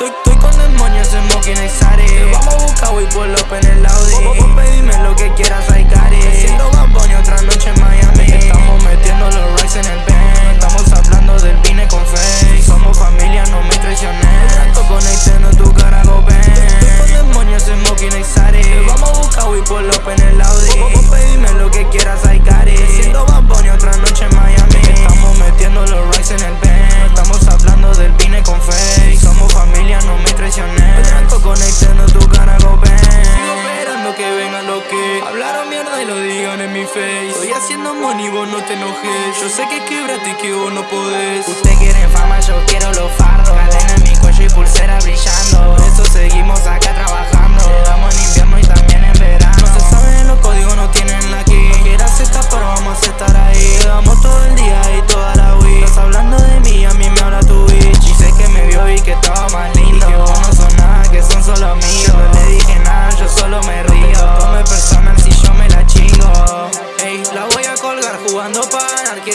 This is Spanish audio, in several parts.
Estoy, estoy con demonios, smoking exotic. Vamos a buscar wey pull up en el Audi mierda y lo digan en mi face. Estoy haciendo money, vos no te enojes. Yo sé que quebraste y que vos no podés. Usted quiere fama, yo quiero los fardos Cadena en mi cuello y pulsera brillando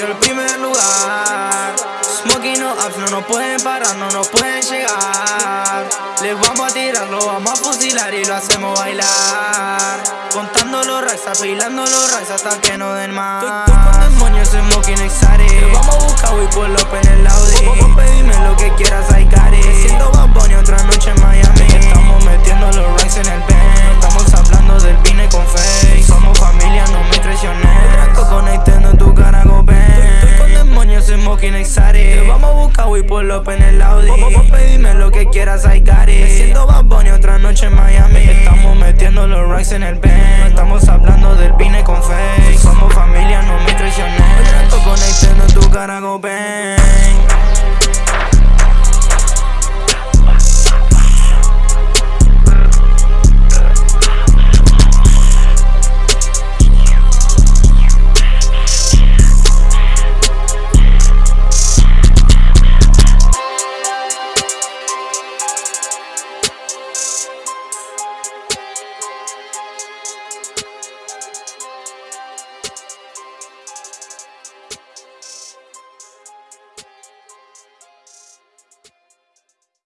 Quiero el primer lugar. Smoking no ups, no nos pueden parar, no nos pueden llegar. Les vamos a tirar, lo vamos a fusilar y lo hacemos bailar. Contando los racks, apilando los racks hasta que no den más. Estoy, con demonios, smoking exotic Vamos a buscar wey pull up en el Audi Wey pull up en el Audi. Pedime lo que quieras, hay cari Siendo Bad Bunny otra noche en Miami. Estamos metiendo los racks en el pen